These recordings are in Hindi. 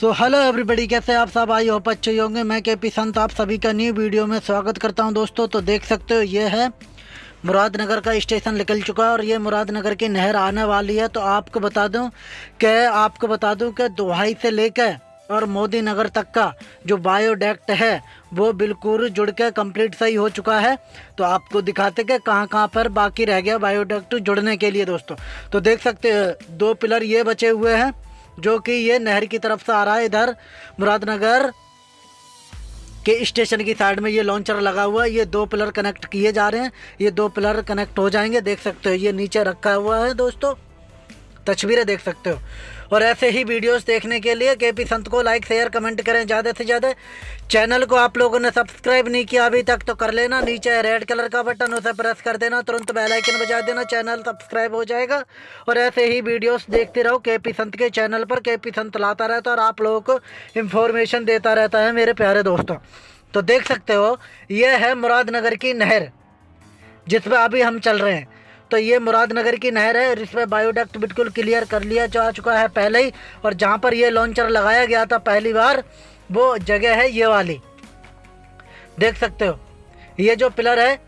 सो हेलो एवरीबडी कैसे आप सब? आई होप अच्छे होंगे। मैं के पी संत, आप सभी का न्यू वीडियो में स्वागत करता हूँ दोस्तों। तो देख सकते हो, ये है मुरादनगर का स्टेशन निकल चुका है और ये मुरादनगर की नहर आने वाली है। तो आपको बता दूँ कि, आपको बता दूँ कि दुहाई से लेकर और मोदी नगर तक का जो बायोडेक्ट है, वो बिल्कुल जुड़ के कंप्लीट सही हो चुका है। तो आपको दिखाते कि कहाँ कहाँ पर बाकी रह गया बायोडेक्ट जुड़ने के लिए दोस्तों। तो देख सकते दो पिलर ये बचे हुए हैं। जो कि ये नहर की तरफ़ से आ रहा है इधर मुरादनगर के स्टेशन की साइड में ये लॉन्चर लगा हुआ है। ये दो पिलर कनेक्ट किए जा रहे हैं। ये दो पिलर कनेक्ट हो जाएँगे। देख सकते हो, ये नीचे रखा हुआ है दोस्तों। तस्वीरें देख सकते हो। और ऐसे ही वीडियोस देखने के लिए के पी संत को लाइक शेयर कमेंट करें ज़्यादा से ज़्यादा। चैनल को आप लोगों ने सब्सक्राइब नहीं किया अभी तक तो कर लेना। नीचे रेड कलर का बटन उसे प्रेस कर देना। तुरंत बेल आइकन बजा देना। चैनल सब्सक्राइब हो जाएगा। और ऐसे ही वीडियोस देखते रहो के पी संत के चैनल पर। के पी संत लाता रहता है और आप लोगों को इन्फॉर्मेशन देता रहता है मेरे प्यारे दोस्तों। तो देख सकते हो यह है मुरादनगर की नहर, जिस पर अभी हम चल रहे हैं। तो ये मुरादनगर की नहर है और इसमें बायोडक्ट बिल्कुल क्लियर कर लिया जा चुका है पहले ही। और जहाँ पर ये लॉन्चर लगाया गया था पहली बार, वो जगह है ये वाली। देख सकते हो, ये जो पिलर है,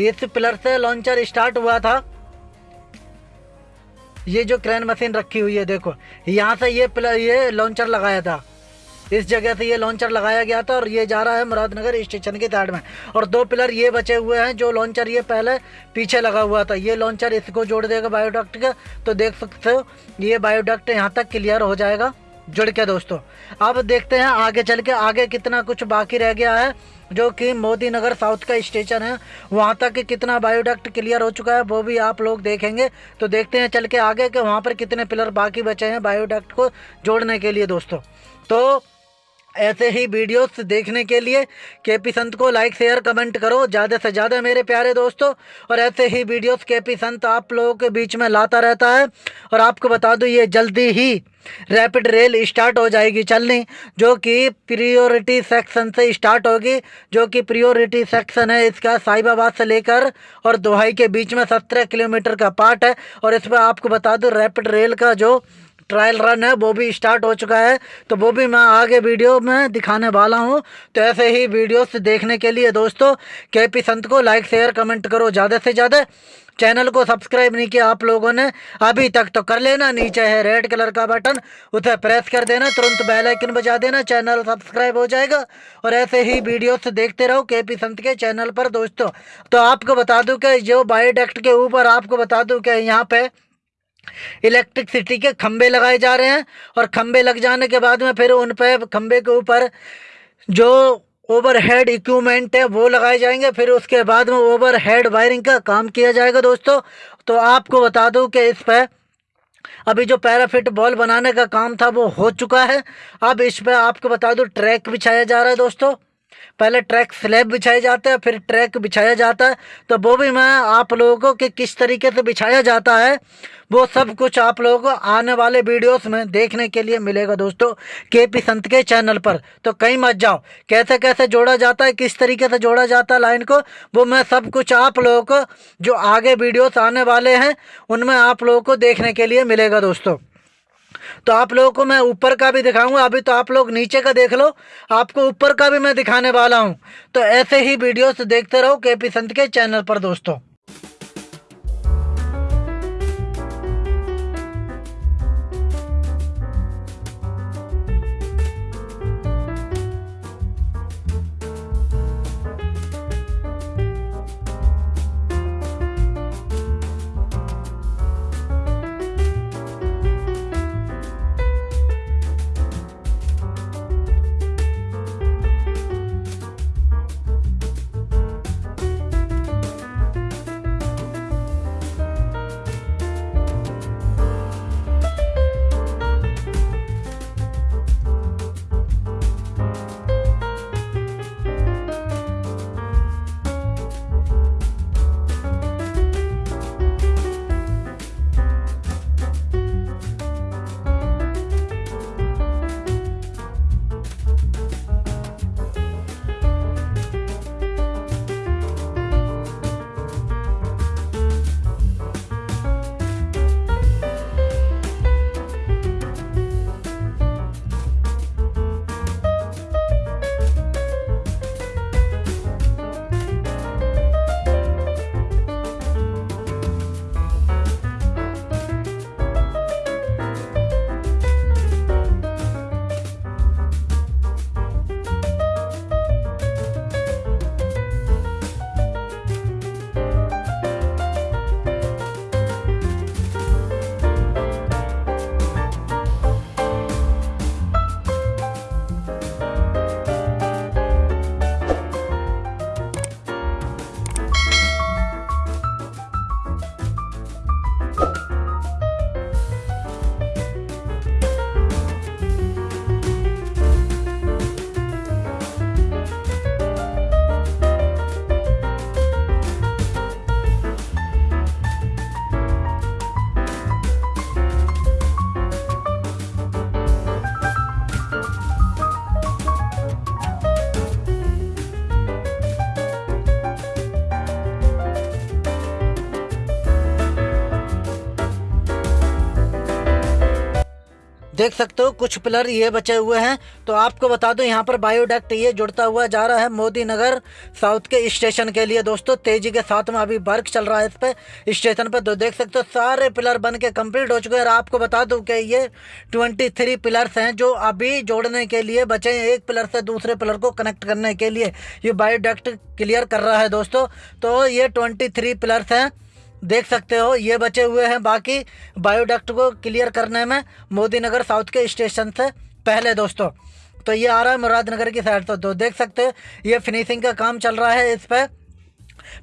इस पिलर से लॉन्चर स्टार्ट हुआ था। ये जो क्रेन मशीन रखी हुई है, देखो, यहाँ से ये पिलर, ये लॉन्चर लगाया था। इस जगह से ये लॉन्चर लगाया गया था और ये जा रहा है मुरादनगर स्टेशन के साइड में। और दो पिलर ये बचे हुए हैं, जो लॉन्चर ये पहले पीछे लगा हुआ था। ये लॉन्चर इसको जोड़ देगा बायोडक्ट का। तो देख सकते हो, ये बायोडक्ट यहाँ तक क्लियर हो जाएगा। जुड़ के दोस्तों, अब देखते हैं आगे चल के, आगे कितना कुछ बाकी रह गया है, जो कि मोदी नगर साउथ का स्टेशन है। वहाँ तक कितना बायोडक्ट क्लियर हो चुका है, वो भी आप लोग देखेंगे। तो देखते हैं चल के आगे कि वहाँ पर कितने पिलर बाकी बचे हैं बायोडक्ट को जोड़ने के लिए दोस्तों। तो ऐसे ही वीडियोस देखने के लिए के पी संत को लाइक शेयर कमेंट करो। ज़्यादा से ज़्यादा मेरे प्यारे दोस्तों, और ऐसे ही वीडियोस के पी संत आप लोगों के बीच में लाता रहता है। और आपको बता दूँ, ये जल्दी ही रैपिड रेल स्टार्ट हो जाएगी चलनी, जो कि प्रियोरिटी सेक्शन से स्टार्ट होगी, जो कि प्रियोरिटी सेक्शन है इसका साहिबाबाद से लेकर और दोहाई के बीच में सत्रह किलोमीटर का पार्ट है। और इसमें आपको बता दूँ रैपिड रेल का जो ट्रायल रन है, वो भी स्टार्ट हो चुका है। तो वो भी मैं आगे वीडियो में दिखाने वाला हूँ। तो ऐसे ही वीडियोस देखने के लिए दोस्तों के पी संत को लाइक शेयर कमेंट करो ज़्यादा से ज़्यादा। चैनल को सब्सक्राइब नहीं किया आप लोगों ने, अभी तक तो कर लेना। नीचे है रेड कलर का बटन उसे प्रेस कर देना, तुरंत बेल आइकन बजा देना चैनल सब्सक्राइब हो जाएगा। और ऐसे ही वीडियोस देखते रहो के पी संत के चैनल पर दोस्तों। तो आपको बता दूँ कि जो बायोडेक्ट के ऊपर आपको बता दूँ कि यहाँ पे इलेक्ट्रिसिटी के खंबे लगाए जा रहे हैं और खंबे लग जाने के बाद में फिर उन पर खंबे के ऊपर जो ओवरहेड इक्विपमेंट है, वो लगाए जाएँगे। फिर उसके बाद में ओवरहेड वायरिंग का काम किया जाएगा दोस्तों। तो आपको बता दूँ कि इस पर अभी जो पैराफिट बॉल बनाने का काम था, वो हो चुका है। अब इस पर आपको बता दूँ, ट्रैक बिछाया जा रहा है दोस्तों। पहले ट्रैक स्लैब बिछाए जाते हैं, फिर ट्रैक बिछाया जाता है। तो वो भी मैं आप लोगों को कि किस तरीके से बिछाया जाता है, वो सब कुछ आप लोगों को आने वाले वीडियोस में देखने के लिए मिलेगा दोस्तों के पी संत के चैनल पर। तो कहीं मत जाओ कैसे कैसे जोड़ा जाता है, किस तरीके से जोड़ा जाता है लाइन को, वो मैं सब कुछ आप लोगों को जो आगे वीडियोस आने वाले हैं, उनमें आप लोगों को देखने के लिए मिलेगा दोस्तों। तो आप लोगों को मैं ऊपर का भी दिखाऊँगा, अभी तो आप लोग नीचे का देख लो। आपको ऊपर का भी मैं दिखाने वाला हूँ। तो ऐसे ही वीडियोस देखते रहो के पी संत के चैनल पर दोस्तों। देख सकते हो, कुछ पिलर ये बचे हुए हैं। तो आपको बता दूँ, यहाँ पर बायोडक्ट ये जुड़ता हुआ जा रहा है मोदी नगर, साउथ के स्टेशन के लिए। दोस्तों, तेज़ी के साथ में अभी वर्क चल रहा है इस पे, स्टेशन पर तो देख सकते हो, सारे पिलर बन के कंप्लीट हो चुके हैं। और आपको बता दूँ कि ये ट्वेंटी थ्री पिलर्स हैं जो अभी जोड़ने के लिए बचे हैं। एक पिलर से दूसरे पिलर को कनेक्ट करने के लिए ये बायोडक्ट क्लियर कर रहा है दोस्तों। तो ये ट्वेंटी थ्री पिलर्स हैं। देख सकते हो, ये बचे हुए हैं बाकी बायोडक्ट को क्लियर करने में मोदी नगर साउथ के स्टेशन से पहले दोस्तों। तो ये आ रहा है मुरादनगर की साइड से। तो देख सकते हो, ये फिनिशिंग का काम चल रहा है इस पर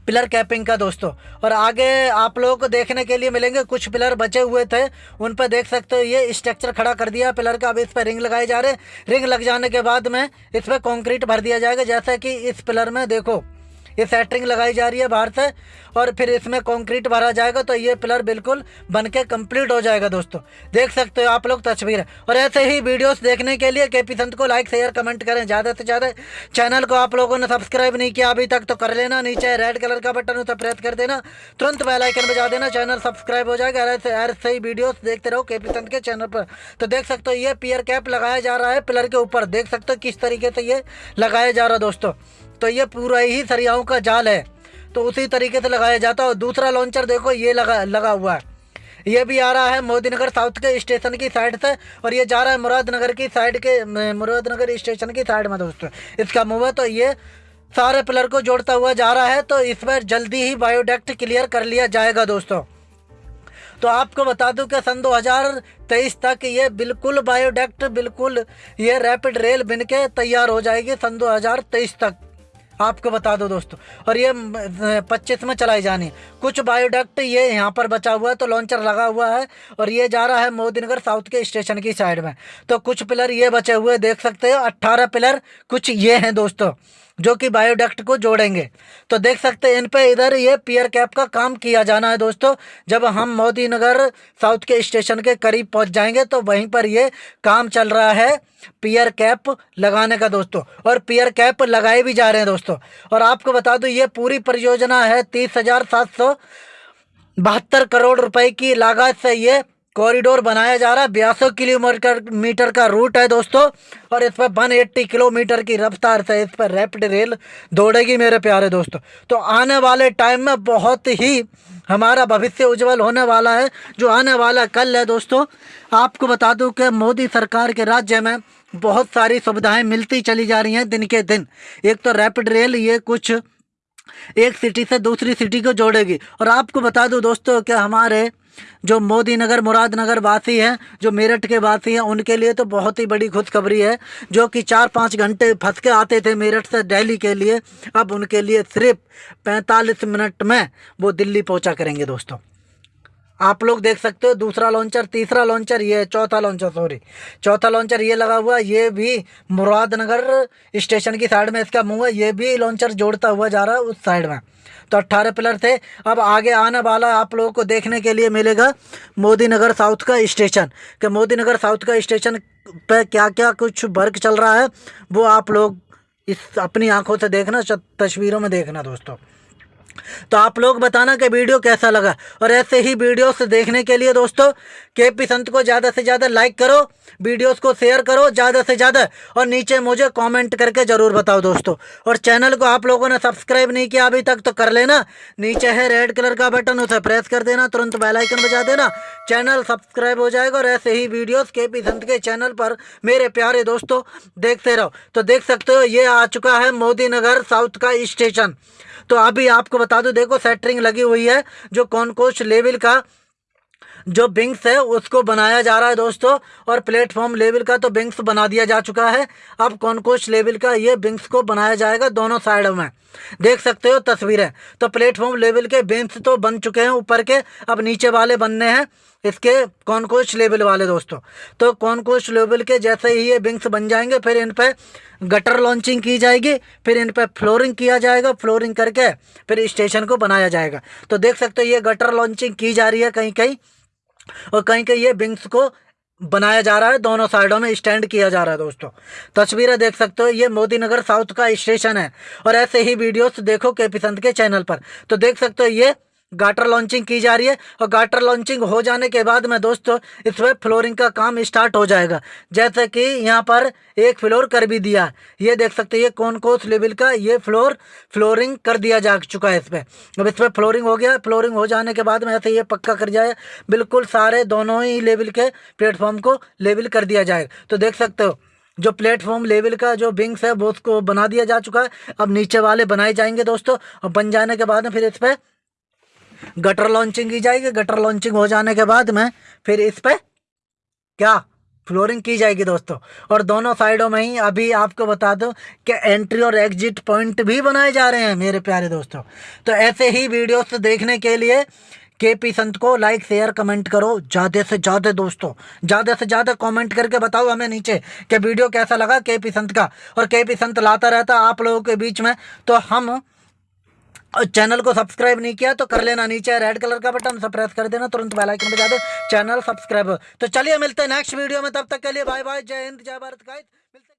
पिलर कैपिंग का दोस्तों। और आगे आप लोगों को देखने के लिए मिलेंगे, कुछ पिलर बचे हुए थे, उन पर देख सकते हो, ये स्ट्रक्चर खड़ा कर दिया पिलर का अब इस पर रिंग लगाए जा रहे रिंग लग जाने के बाद में इस पर कॉन्क्रीट भर दिया जाएगा, जैसा कि इस पिलर में देखो। ये सेटरिंग लगाई जा रही है बाहर से, और फिर इसमें कंक्रीट भरा जाएगा तो ये पिलर बिल्कुल बन के कंप्लीट हो जाएगा दोस्तों। देख सकते हो आप लोग तस्वीर। और ऐसे ही वीडियोस देखने के लिए के पी संत को लाइक शेयर कमेंट करें। ज़्यादा से ज़्यादा चैनल को आप लोगों ने सब्सक्राइब नहीं किया अभी तक तो कर लेना। नीचे रेड कलर का बटन उसे प्रेस कर देना। तुरंत बेलाइकन बजा देना। चैनल सब्सक्राइब हो जाएगा। ऐसे ऐसे ही वीडियोज़ देखते रहो के पी संत के चैनल पर। तो देख सकते हो ये पियर कैप लगाया जा रहा है पिलर के ऊपर। देख सकते हो किस तरीके से ये लगाया जा रहा है दोस्तों। तो ये पूरा ही सरियाओं का जाल है। तो उसी तरीके से लगाया जाता है और दूसरा लॉन्चर देखो, ये लगा लगा हुआ है। ये भी आ रहा है मोदीनगर साउथ के स्टेशन की साइड से और ये जा रहा है मुरादनगर की साइड के मुरादनगर स्टेशन की साइड में दोस्तों। इसका मुँह तो ये सारे पिलर को जोड़ता हुआ जा रहा है तो इस पर जल्दी ही बायोडेक्ट क्लियर कर लिया जाएगा दोस्तों। तो आपको बता दूँ कि सन 2023 तक ये बिल्कुल बायोडेक्ट बिल्कुल ये रैपिड रेल बन के तैयार हो जाएगी सन 2023 तक। आपको बता दो दोस्तों। और ये पच्चीस में चलाई जानी। कुछ बायोडक्ट ये यहाँ पर बचा हुआ है तो लॉन्चर लगा हुआ है, और ये जा रहा है मोदीनगर साउथ के स्टेशन की साइड में। तो कुछ पिलर ये बचे हुए देख सकते हो, अट्ठारह पिलर कुछ ये हैं दोस्तों, जो कि बायोडक्ट को जोड़ेंगे। तो देख सकते हैं, इन पे इधर ये पियर कैप का काम किया जाना है दोस्तों। जब हम मोदी नगर साउथ के स्टेशन के करीब पहुँच जाएँगे तो वहीं पर ये काम चल रहा है पियर कैप लगाने का दोस्तों। और पियर कैप लगाए भी जा रहे हैं दोस्तों। और आपको बता दूँ, ये पूरी परियोजना है तीस हज़ार सात सौ बहत्तर करोड़ रुपए की लागत से ये कॉरिडोर बनाया जा रहा है। बयासौ किलोमीटर, मीटर का रूट है दोस्तों, और इस पर वन एट्टी किलोमीटर की रफ्तार से इस पर रैपिड रेल दौड़ेगी मेरे प्यारे दोस्तों। तो आने वाले टाइम में बहुत ही हमारा भविष्य उज्जवल होने वाला है। जो आने वाला कल है दोस्तों, आपको बता दूँ कि मोदी सरकार के राज्य में बहुत सारी सुविधाएँ मिलती चली जा रही हैं दिन के दिन। एक तो रैपिड रेल ये कुछ एक सिटी से दूसरी सिटी को जोड़ेगी। और आपको बता दूँ दोस्तों कि हमारे जो मोदी नगर मुरादनगर वासी हैं, जो मेरठ के वासी हैं, उनके लिए तो बहुत ही बड़ी खुशखबरी है, जो कि चार पाँच घंटे फंस के आते थे मेरठ से दिल्ली के लिए। अब उनके लिए सिर्फ़ पैंतालीस मिनट में वो दिल्ली पहुँचा करेंगे दोस्तों। आप लोग देख सकते हो, दूसरा लॉन्चर तीसरा लॉन्चर ये चौथा लॉन्चर सॉरी चौथा लॉन्चर ये लगा हुआ, ये भी मुरादनगर स्टेशन की साइड में इसका मुँह है, ये भी लॉन्चर जोड़ता हुआ जा रहा है उस साइड में। तो अट्ठारह पिलर थे। अब आगे आने वाला आप लोगों को देखने के लिए मिलेगा मोदी नगर साउथ का स्टेशन कि मोदी नगर साउथ का स्टेशन पे क्या क्या कुछ वर्क चल रहा है, वो आप लोग इस अपनी आँखों से देखना, तस्वीरों में देखना दोस्तों। तो आप लोग बताना कि वीडियो कैसा लगा। और ऐसे ही वीडियोस देखने के लिए दोस्तों के पी संत को ज़्यादा से ज़्यादा लाइक करो, वीडियोस को शेयर करो ज़्यादा से ज़्यादा, और नीचे मुझे कमेंट करके ज़रूर बताओ दोस्तों। और चैनल को आप लोगों ने सब्सक्राइब नहीं किया अभी तक तो कर लेना। नीचे है रेड कलर का बटन उसे प्रेस कर देना, तुरंत बेलाइकन बजा देना। चैनल सब्सक्राइब हो जाएगा, और ऐसे ही वीडियोस के पी संत के चैनल पर मेरे प्यारे दोस्तों देखते रहो। तो देख सकते हो, ये आ चुका है मोदी नगर साउथ का स्टेशन तो अभी आपको बता दूँ देखो सेटरिंग लगी हुई है जो कॉन्कोस्ट लेवल का जो बिंग्स है, उसको बनाया जा रहा है दोस्तों, और प्लेटफॉर्म लेवल का तो बिंग्स बना दिया जा चुका है। अब कॉनकोश लेवल का ये बिंग्स को बनाया जाएगा दोनों साइड में। देख सकते हो तस्वीरें तो प्लेटफॉर्म लेवल के बिंग्स तो बन चुके हैं ऊपर के, अब नीचे वाले बनने हैं इसके कॉन्कोस्ट लेवल वाले दोस्तों। तो कॉन्कोस्ट लेवल के जैसे ही ये बिंग्स बन जाएँगे, फिर इन पर गटर लॉन्चिंग की जाएगी, फिर इन पर फ्लोरिंग किया जाएगा फ्लोरिंग करके फिर स्टेशन को बनाया जाएगा। तो देख सकते हो ये गटर लॉन्चिंग की जा रही है कहीं कहीं और कहीं कहीं ये विंग्स को बनाया जा रहा है, दोनों साइडों में स्टैंड किया जा रहा है दोस्तों। तस्वीरें देख सकते हो, ये मोदी नगर साउथ का स्टेशन है और ऐसे ही वीडियोस देखो के पी संत के चैनल पर। तो देख सकते हो ये गाटर लॉन्चिंग की जा रही है और गाटर लॉन्चिंग हो जाने के बाद में दोस्तों, इस इसमें फ्लोरिंग का काम स्टार्ट हो जाएगा। जैसे कि यहाँ पर एक फ्लोर कर भी दिया। ये देख सकते हैं, ये कौन कोस लेवल का ये फ्लोर फ्लोरिंग कर दिया जा चुका है इस पर अब इस पर फ्लोरिंग हो गया। फ्लोरिंग हो जाने के बाद में ऐसे ये पक्का कर जाए। बिल्कुल सारे दोनों ही लेवल के प्लेटफॉर्म को लेवल कर दिया जाएगा तो देख सकते हो, जो प्लेटफॉर्म लेवल का जो विंग्स है, वो उसको बना दिया जा चुका है। अब नीचे वाले बनाए जाएँगे दोस्तों। और बन जाने के बाद में फिर इस पर गटर लॉन्चिंग की जाएगी। गटर लॉन्चिंग हो जाने के बाद में फिर इस पर क्या? फ्लोरिंग की जाएगी दोस्तों। और दोनों साइडों में ही अभी आपको बता दूँ कि एंट्री और एग्जिट पॉइंट भी बनाए जा रहे हैं, मेरे प्यारे दोस्तों। तो ऐसे ही वीडियोस देखने के लिए के पी संत को लाइक शेयर कमेंट करो। ज़्यादा से ज़्यादा दोस्तों, ज़्यादा से ज़्यादा कमेंट करके बताओ हमें नीचे कि वीडियो कैसा लगा के संत का। और के संत लाता रहता आप लोगों के बीच में तो हम चैनल को सब्सक्राइब नहीं किया तो कर लेना नीचे रेड कलर का बटन सब प्रेस कर देना, तुरंत बेल आइकन बजा दो चैनल सब्सक्राइब तो चलिए मिलते हैं नेक्स्ट वीडियो में, तब तक के लिए बाय बाय जय हिंद, जय भारत गाइस